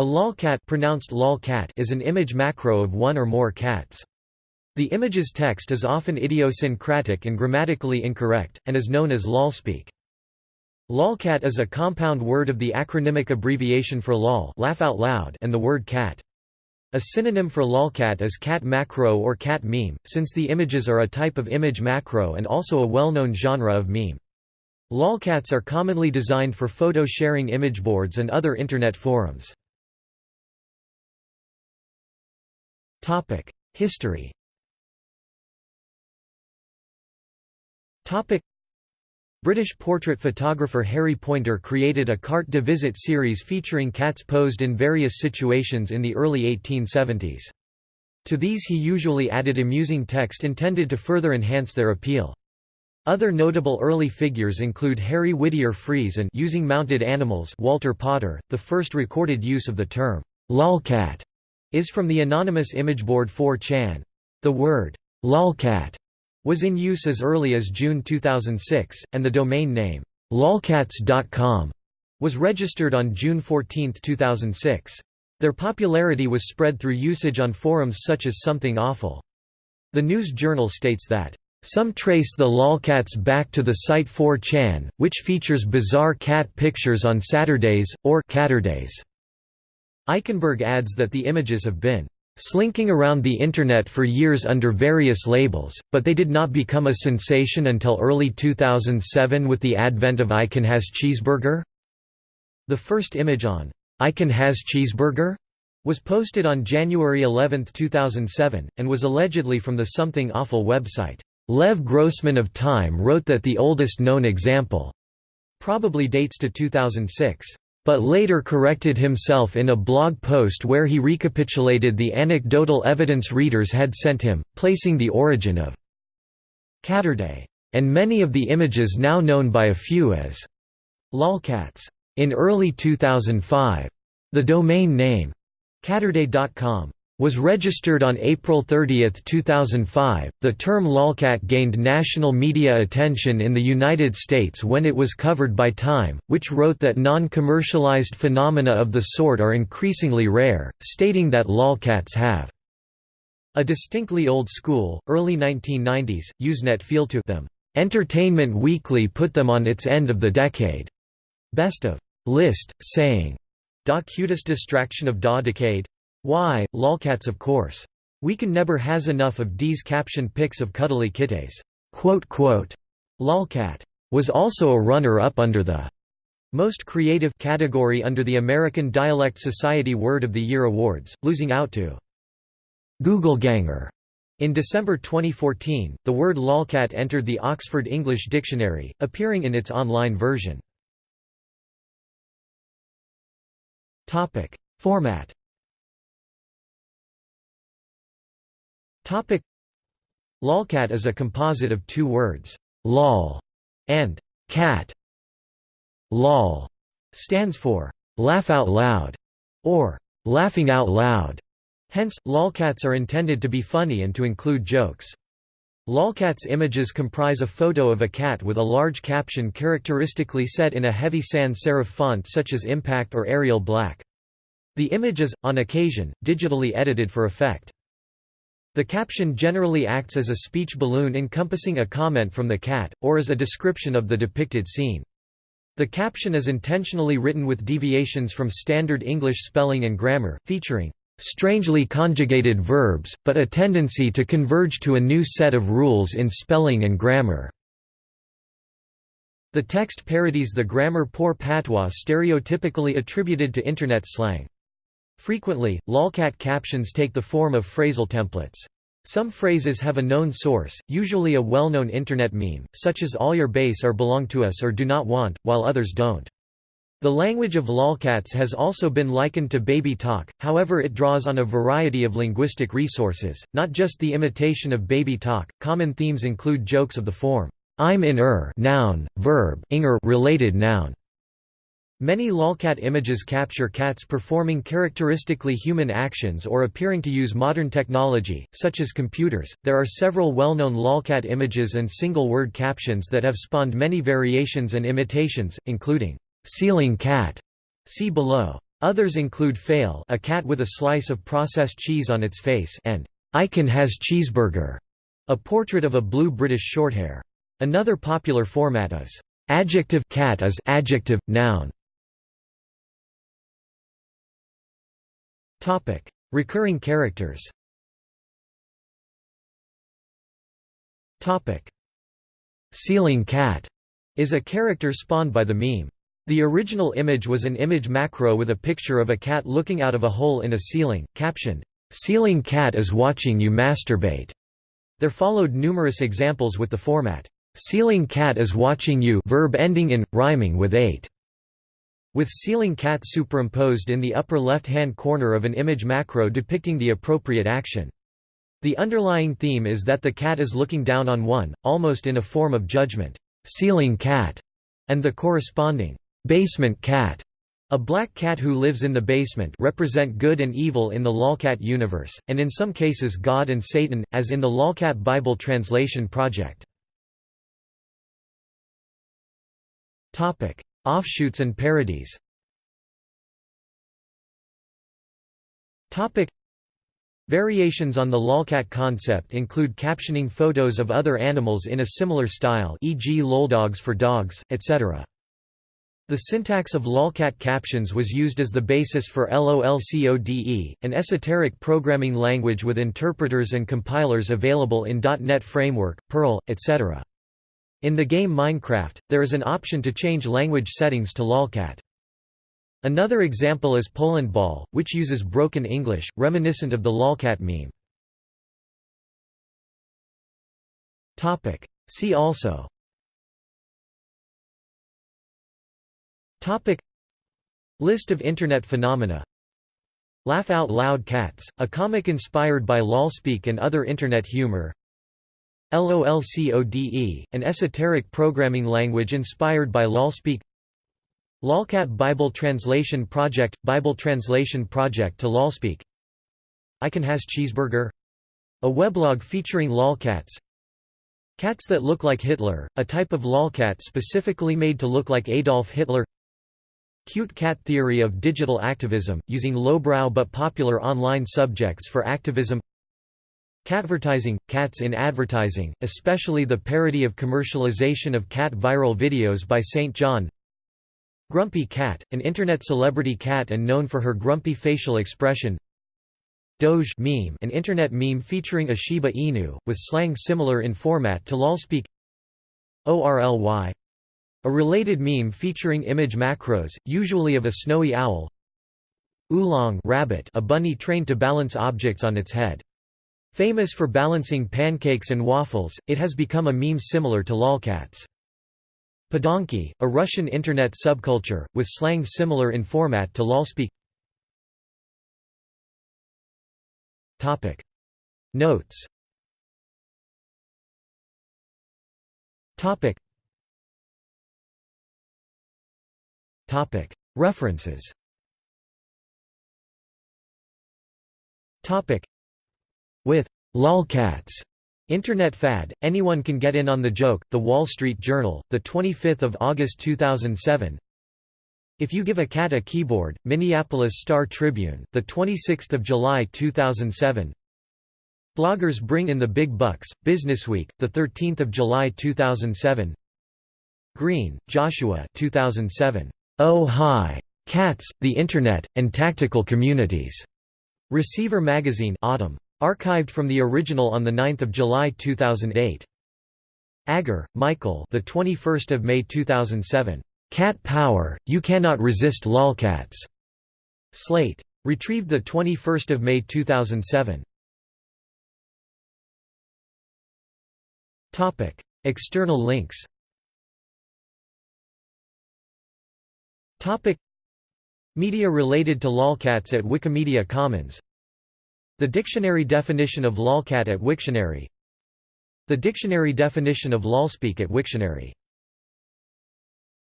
A lolcat pronounced lolcat is an image macro of one or more cats. The image's text is often idiosyncratic and grammatically incorrect, and is known as lolspeak. Lolcat is a compound word of the acronymic abbreviation for lol laugh out loud and the word cat. A synonym for lolcat is cat macro or cat meme, since the images are a type of image macro and also a well-known genre of meme. Lolcats are commonly designed for photo sharing image boards and other Internet forums. History British portrait photographer Harry Pointer created a carte de visite series featuring cats posed in various situations in the early 1870s. To these he usually added amusing text intended to further enhance their appeal. Other notable early figures include Harry Whittier Frees and using mounted animals Walter Potter. The first recorded use of the term lolcat is from the anonymous image board 4chan. The word lolcat was in use as early as June 2006, and the domain name lolcats.com was registered on June 14, 2006. Their popularity was spread through usage on forums such as Something Awful. The News Journal states that some trace the lolcats back to the site 4chan, which features bizarre cat pictures on Saturdays, or Caturdays. Eichenberg adds that the images have been slinking around the Internet for years under various labels, but they did not become a sensation until early 2007 with the advent of I Can Has Cheezburger. The first image on I Can Has Cheezburger was posted on January 11, 2007, and was allegedly from the Something Awful website. Lev Grossman of Time wrote that the oldest known example probably dates to 2006 but later corrected himself in a blog post where he recapitulated the anecdotal evidence readers had sent him, placing the origin of Caturday, and many of the images now known by a few as lolcats. In early 2005, the domain name Caturday.com was registered on April 30, 2005. The term lolcat gained national media attention in the United States when it was covered by Time, which wrote that non commercialized phenomena of the sort are increasingly rare, stating that lolcats have a distinctly old school, early 1990s, Usenet feel to them. Entertainment Weekly put them on its end of the decade. Best of list, saying, Da cutest distraction of da decade? Why, lolcats of course. We can never has enough of D's captioned pics of cuddly kitties. Lolcat was also a runner-up under the most creative category under the American Dialect Society Word of the Year Awards, losing out to Googleganger. In December 2014, the word lolcat entered the Oxford English Dictionary, appearing in its online version. Format Lolcat is a composite of two words, lol and cat. Lol stands for laugh out loud or laughing out loud. Hence, lolcats are intended to be funny and to include jokes. Lolcats images comprise a photo of a cat with a large caption characteristically set in a heavy sans serif font such as Impact or Arial Black. The image is, on occasion, digitally edited for effect. The caption generally acts as a speech balloon encompassing a comment from the cat, or as a description of the depicted scene. The caption is intentionally written with deviations from standard English spelling and grammar, featuring strangely conjugated verbs, but a tendency to converge to a new set of rules in spelling and grammar. The text parodies the grammar poor patois stereotypically attributed to Internet slang. Frequently, lolcat captions take the form of phrasal templates. Some phrases have a known source, usually a well-known internet meme, such as all your base are belong to us or do not want, while others don't. The language of lolcats has also been likened to baby talk, however it draws on a variety of linguistic resources, not just the imitation of baby talk. Common themes include jokes of the form, I'm in er noun, verb, inger related noun, Many lolcat images capture cats performing characteristically human actions or appearing to use modern technology, such as computers. There are several well known lolcat images and single word captions that have spawned many variations and imitations, including ceiling cat, see below. Others include Fail a cat with a slice of processed cheese on its face and I Can Has Cheezburger, a portrait of a blue British Shorthair. Another popular format is adjective cat is adjective, noun. Topic: Recurring characters. Topic: Ceiling cat is a character spawned by the meme. The original image was an image macro with a picture of a cat looking out of a hole in a ceiling, captioned, "'Ceiling cat is watching you masturbate'". There followed numerous examples with the format, "'Ceiling cat is watching you' verb ending in, rhyming with 8". With ceiling cat superimposed in the upper left-hand corner of an image macro depicting the appropriate action. The underlying theme is that the cat is looking down on one, almost in a form of judgment, ceiling cat, and the corresponding Basement cat a black cat who lives in the basement represent good and evil in the lolcat universe, and in some cases God and Satan, as in the Lolcat Bible Translation Project. Offshoots and parodies Variations on the lolcat concept include captioning photos of other animals in a similar style e.g. loldogs for dogs, etc. The syntax of lolcat captions was used as the basis for LOLCODE, an esoteric programming language with interpreters and compilers available in .NET Framework, Perl, etc. In the game Minecraft, there is an option to change language settings to lolcat. Another example is Polandball, which uses broken English, reminiscent of the lolcat meme. Topic. See also Topic List of Internet phenomena Laugh Out Loud Cats, a comic inspired by lolspeak and other Internet humor LOLCODE, an esoteric programming language inspired by lolspeak Lolcat Bible Translation Project – Bible Translation Project to lolspeak I Can Has Cheezburger. A weblog featuring lolcats Cats that look like Hitler, a type of lolcat specifically made to look like Adolf Hitler. Cute cat theory of digital activism, using lowbrow but popular online subjects for activism Catvertising – cats in advertising, especially the parody of commercialization of cat viral videos by St. John Grumpy Cat, an internet celebrity cat and known for her grumpy facial expression Doge meme, an internet meme featuring a Shiba Inu, with slang similar in format to lolspeak ORLY a related meme featuring image macros, usually of a snowy owl Oolong rabbit a bunny trained to balance objects on its head. Famous for balancing pancakes and waffles, it has become a meme similar to lolcats. Podonki, a Russian internet subculture, with slang similar in format to lolspeak Notes. References With lolcats Internet fad, anyone can get in on the joke. The Wall Street Journal, the 25th of August 2007. If you give a cat a keyboard, Minneapolis Star Tribune, the 26th of July 2007. Bloggers bring in the big bucks. Businessweek, the 13th of July 2007. Green, Joshua 2007. Oh Hi! Cats, the Internet, and Tactical Communities. Receiver Magazine Autumn. Archived from the original on 9 July 2008. Agger, Michael the 21st of May 2007. Cat Power, You Cannot Resist Lolcats. Slate. Retrieved the 21st of May 2007. Topic: External links. Topic Media related to lolcats at Wikimedia Commons The dictionary definition of lolcat at Wiktionary. The dictionary definition of lolspeak at Wiktionary